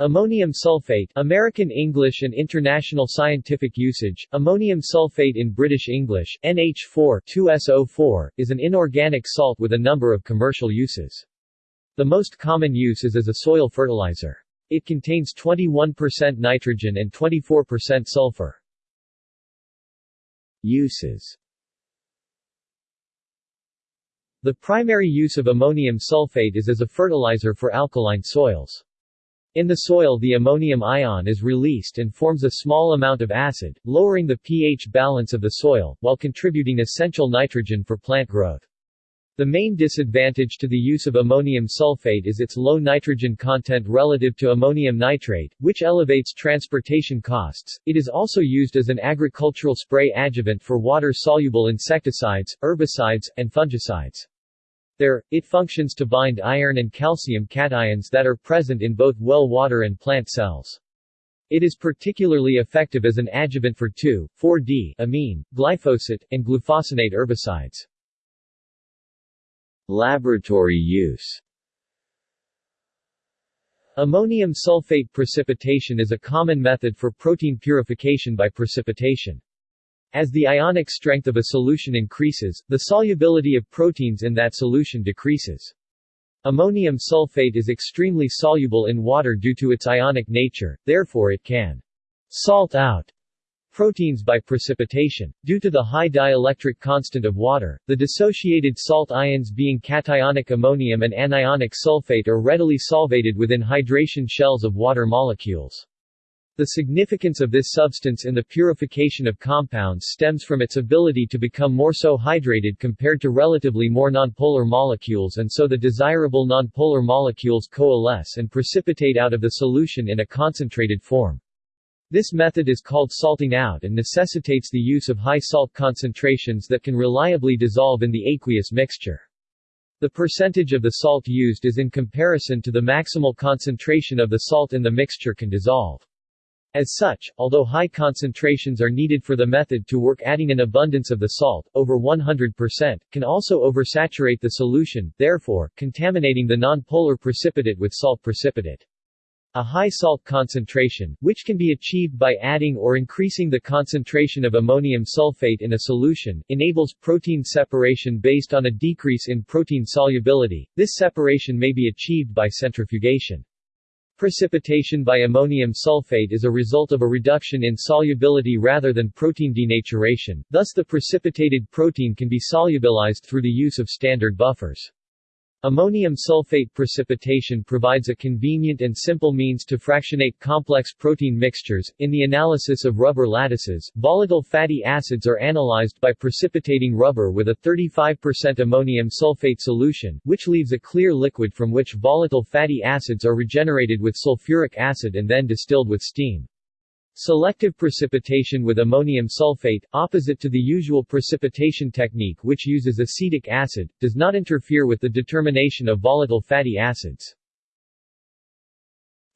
Ammonium sulfate American English and International Scientific Usage, ammonium sulfate in British English, NH4 2SO4, is an inorganic salt with a number of commercial uses. The most common use is as a soil fertilizer. It contains 21% nitrogen and 24% sulfur. Uses The primary use of ammonium sulfate is as a fertilizer for alkaline soils. In the soil the ammonium ion is released and forms a small amount of acid, lowering the pH balance of the soil, while contributing essential nitrogen for plant growth. The main disadvantage to the use of ammonium sulfate is its low nitrogen content relative to ammonium nitrate, which elevates transportation costs. It is also used as an agricultural spray adjuvant for water-soluble insecticides, herbicides, and fungicides. There, it functions to bind iron and calcium cations that are present in both well water and plant cells. It is particularly effective as an adjuvant for 2,4-D amine, glyphosate, and glufosinate herbicides. Laboratory use Ammonium sulfate precipitation is a common method for protein purification by precipitation. As the ionic strength of a solution increases, the solubility of proteins in that solution decreases. Ammonium sulfate is extremely soluble in water due to its ionic nature, therefore it can salt out proteins by precipitation. Due to the high dielectric constant of water, the dissociated salt ions being cationic ammonium and anionic sulfate are readily solvated within hydration shells of water molecules. The significance of this substance in the purification of compounds stems from its ability to become more so hydrated compared to relatively more nonpolar molecules and so the desirable nonpolar molecules coalesce and precipitate out of the solution in a concentrated form. This method is called salting out and necessitates the use of high salt concentrations that can reliably dissolve in the aqueous mixture. The percentage of the salt used is in comparison to the maximal concentration of the salt in the mixture can dissolve. As such, although high concentrations are needed for the method to work adding an abundance of the salt, over 100%, can also oversaturate the solution, therefore, contaminating the nonpolar precipitate with salt precipitate. A high salt concentration, which can be achieved by adding or increasing the concentration of ammonium sulfate in a solution, enables protein separation based on a decrease in protein solubility. This separation may be achieved by centrifugation. Precipitation by ammonium sulfate is a result of a reduction in solubility rather than protein denaturation, thus the precipitated protein can be solubilized through the use of standard buffers. Ammonium sulfate precipitation provides a convenient and simple means to fractionate complex protein mixtures. In the analysis of rubber lattices, volatile fatty acids are analyzed by precipitating rubber with a 35% ammonium sulfate solution, which leaves a clear liquid from which volatile fatty acids are regenerated with sulfuric acid and then distilled with steam. Selective precipitation with ammonium sulfate, opposite to the usual precipitation technique which uses acetic acid, does not interfere with the determination of volatile fatty acids.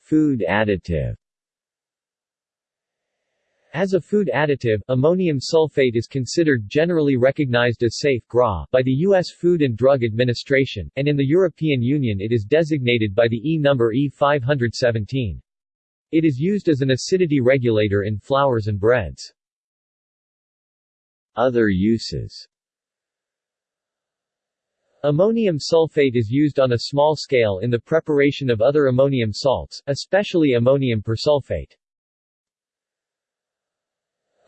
Food additive as a food additive, ammonium sulfate is considered generally recognized as safe by the U.S. Food and Drug Administration, and in the European Union it is designated by the E number E517. It is used as an acidity regulator in flours and breads. Other uses Ammonium sulfate is used on a small scale in the preparation of other ammonium salts, especially ammonium persulfate.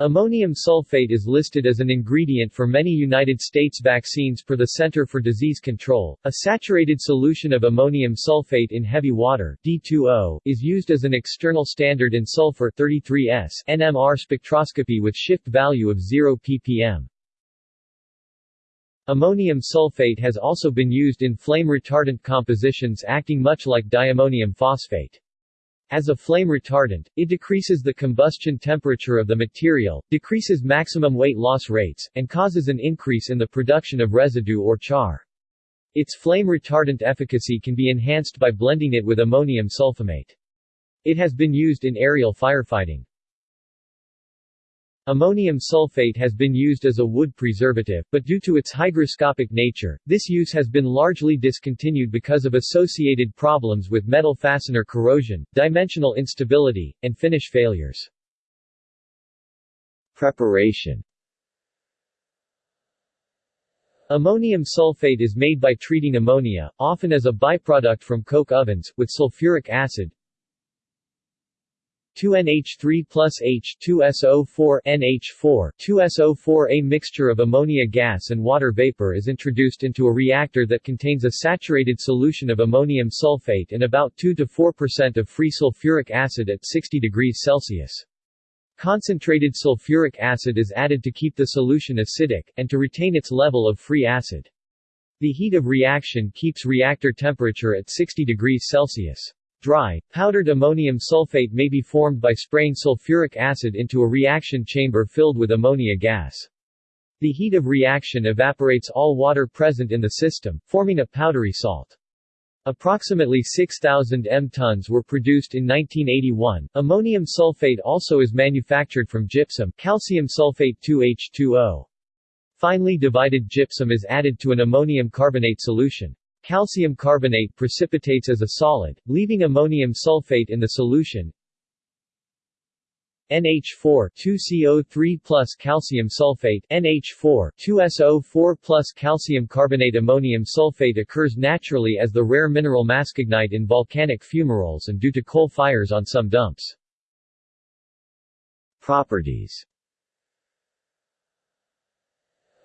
Ammonium sulfate is listed as an ingredient for many United States vaccines per the Center for Disease Control. A saturated solution of ammonium sulfate in heavy water D2O, is used as an external standard in sulfur 33S NMR spectroscopy with shift value of 0 ppm. Ammonium sulfate has also been used in flame retardant compositions acting much like diammonium phosphate. As a flame retardant, it decreases the combustion temperature of the material, decreases maximum weight loss rates, and causes an increase in the production of residue or char. Its flame retardant efficacy can be enhanced by blending it with ammonium sulfamate. It has been used in aerial firefighting. Ammonium sulfate has been used as a wood preservative, but due to its hygroscopic nature, this use has been largely discontinued because of associated problems with metal fastener corrosion, dimensional instability, and finish failures. Preparation Ammonium sulfate is made by treating ammonia, often as a byproduct from coke ovens, with sulfuric acid, 2NH3 plus H2SO4 NH4 2SO4 A mixture of ammonia gas and water vapor is introduced into a reactor that contains a saturated solution of ammonium sulfate and about 2-4% of free sulfuric acid at 60 degrees Celsius. Concentrated sulfuric acid is added to keep the solution acidic, and to retain its level of free acid. The heat of reaction keeps reactor temperature at 60 degrees Celsius. Dry, powdered ammonium sulfate may be formed by spraying sulfuric acid into a reaction chamber filled with ammonia gas. The heat of reaction evaporates all water present in the system, forming a powdery salt. Approximately 6,000 m tons were produced in 1981. Ammonium sulfate also is manufactured from gypsum, calcium sulfate 2H2O. Finely divided gypsum is added to an ammonium carbonate solution. Calcium carbonate precipitates as a solid, leaving ammonium sulfate in the solution. NH4 2CO3 plus calcium sulfate NH4 2SO4 plus calcium carbonate ammonium sulfate occurs naturally as the rare mineral mascagnite in volcanic fumaroles and due to coal fires on some dumps. Properties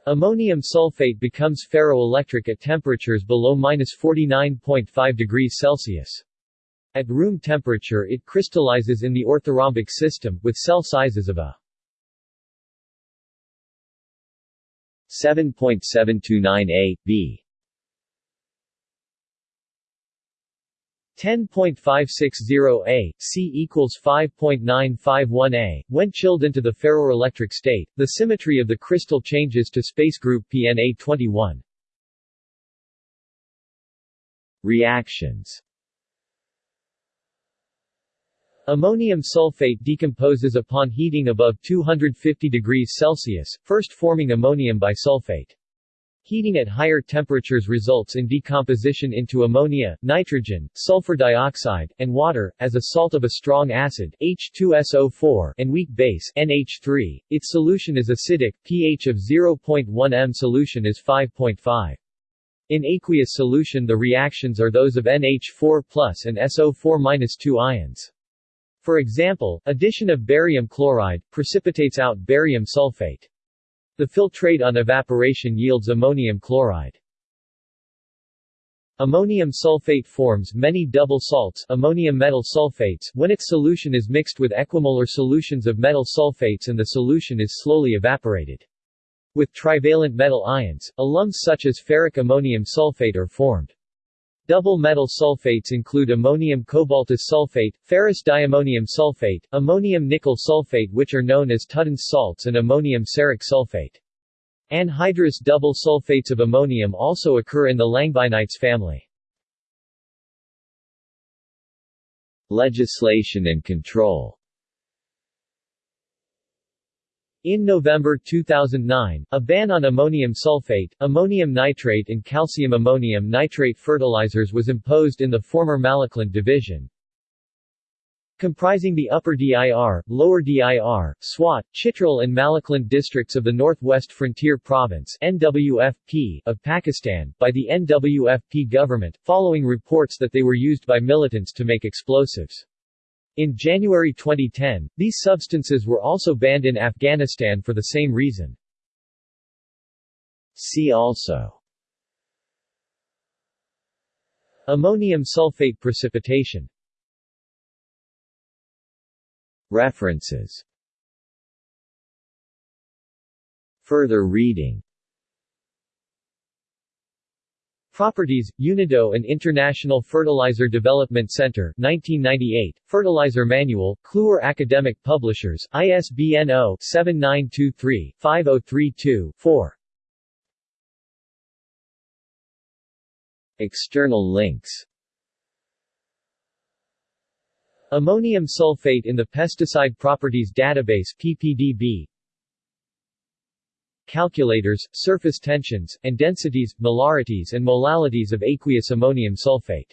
Ammonium sulfate becomes ferroelectric at temperatures below 49.5 degrees Celsius. At room temperature it crystallizes in the orthorhombic system, with cell sizes of a 7.729 A, B 10.560 A, C equals 5.951 A. When chilled into the ferroelectric state, the symmetry of the crystal changes to space group PNA21. Reactions Ammonium sulfate decomposes upon heating above 250 degrees Celsius, first forming ammonium bisulfate. Heating at higher temperatures results in decomposition into ammonia, nitrogen, sulfur dioxide, and water, as a salt of a strong acid H2SO4 and weak base NH3. Its solution is acidic, pH of 0.1 m solution is 5.5. In aqueous solution the reactions are those of NH4 and SO4 2 ions. For example, addition of barium chloride, precipitates out barium sulfate. The filtrate on evaporation yields ammonium chloride. Ammonium sulfate forms many double salts ammonium metal sulfates when its solution is mixed with equimolar solutions of metal sulfates and the solution is slowly evaporated. With trivalent metal ions, alums such as ferric ammonium sulfate are formed. Double metal sulfates include ammonium cobaltous sulfate, ferrous diammonium sulfate, ammonium nickel sulfate which are known as Tutton's salts and ammonium ceric sulfate. Anhydrous double sulfates of ammonium also occur in the langbinites family. Legislation and control In November 2009, a ban on ammonium sulfate, ammonium nitrate and calcium ammonium nitrate fertilizers was imposed in the former Malakand division. Comprising the Upper DIR, Lower DIR, Swat, Chitral and Malakand districts of the Northwest Frontier Province NWFP of Pakistan, by the NWFP government, following reports that they were used by militants to make explosives. In January 2010, these substances were also banned in Afghanistan for the same reason. See also. Ammonium sulfate precipitation. References. Further reading Properties, UNIDO and International Fertilizer Development Center 1998, Fertilizer Manual, Kluwer Academic Publishers, ISBN 0-7923-5032-4 External links. Ammonium sulfate in the Pesticide Properties Database PPDB calculators, surface tensions, and densities, molarities and molalities of aqueous ammonium sulfate.